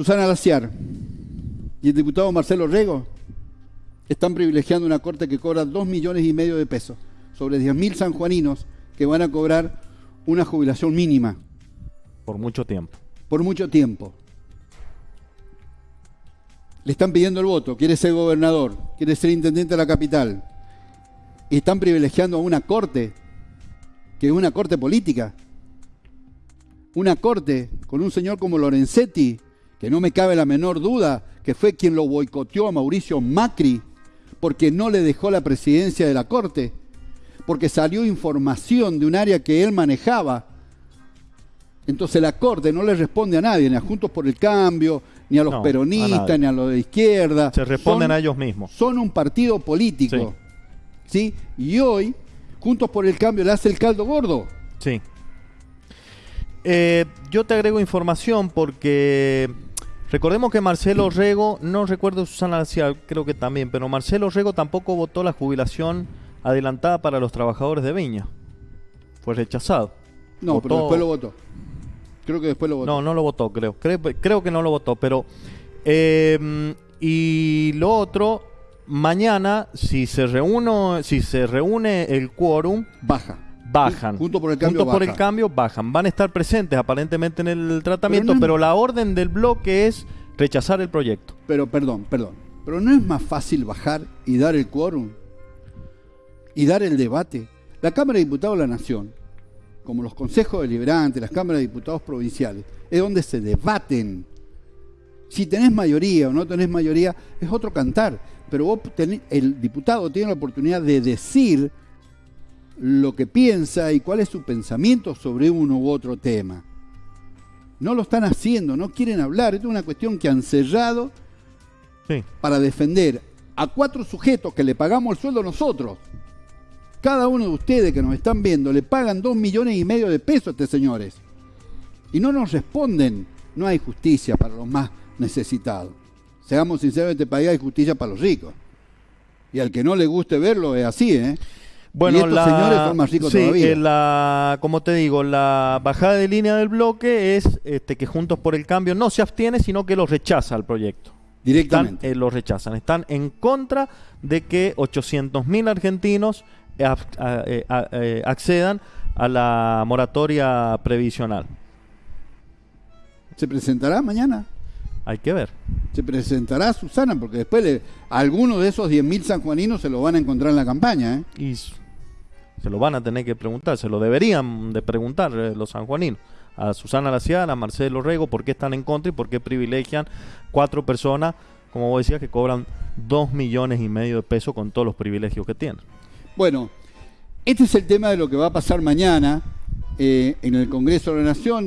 Susana Laciar y el diputado Marcelo Rego están privilegiando una corte que cobra 2 millones y medio de pesos sobre 10.000 sanjuaninos que van a cobrar una jubilación mínima. Por mucho tiempo. Por mucho tiempo. Le están pidiendo el voto, quiere ser gobernador, quiere ser intendente de la capital. Y están privilegiando a una corte, que es una corte política. Una corte con un señor como Lorenzetti, que no me cabe la menor duda que fue quien lo boicoteó a Mauricio Macri porque no le dejó la presidencia de la corte, porque salió información de un área que él manejaba. Entonces la corte no le responde a nadie, ni a Juntos por el Cambio, ni a los No, peronistas, ni a los de izquierda. Se responden Son- a ellos mismos. Son un partido político. ¿sí? Y hoy, Juntos por el Cambio le hace el caldo gordo. Sí. Eh, yo te agrego información porque recordemos que Marcelo Rego, no recuerdo Susana Lacial, creo que también, pero Marcelo Rego tampoco votó la jubilación adelantada para los trabajadores de Viña. Fue rechazado. No, pero después lo votó. Creo que después lo votó. No, no lo votó, creo. Creo, creo que no lo votó, pero... eh, y lo otro, mañana, si se reúne, si se reúne el quórum, Baja. Bajan. Juntos por el Cambio Juntos por baja. el cambio bajan. Van a estar presentes aparentemente en el tratamiento, Pero pero, no la orden del bloque es rechazar el proyecto. Pero perdón, perdón. Pero no es más fácil bajar y dar el quórum y dar el debate. La Cámara de Diputados de la Nación, como los consejos deliberantes, las cámaras de diputados provinciales, es donde se debaten. Si tenés mayoría o no tenés mayoría, es otro cantar. Pero vos tenés- el diputado tiene la oportunidad de decir lo que piensa y cuál es su pensamiento sobre uno u otro tema. No lo están haciendo, no quieren hablar. Esto es una cuestión que han cerrado Sí. para defender a cuatro sujetos que le pagamos el sueldo nosotros. Cada uno de ustedes que nos están viendo le pagan dos millones y medio de pesos a estos señores. Y no nos responden. No hay justicia para los más necesitados. Seamos sinceros, en este país hay justicia para los ricos. Y al que no le guste verlo es así, ¿eh? Bueno, y estos la, señores son más ricos sí, todavía. eh, la, como te digo, la bajada de línea del bloque es este, que Juntos por el Cambio no se abstiene, sino que lo rechaza al proyecto. Directamente. Están, eh, lo rechazan. Están en contra de que 800.000 argentinos eh, ab- a- a- eh, accedan a la moratoria previsional. ¿Se presentará mañana? Hay que ver. Se presentará Susana, porque después le, algunos de esos 10.000 sanjuaninos se lo van a encontrar en la campaña, ¿eh? Y se lo van a tener que preguntar, se lo deberían de preguntar eh, los sanjuaninos. A Susana Laciana, a Marcelo Rego, por qué están en contra y por qué privilegian cuatro personas, como vos decías, que cobran dos millones y medio de pesos con todos los privilegios que tienen. Bueno, este es el tema de lo que va a pasar mañana eh, en el Congreso de la Nación.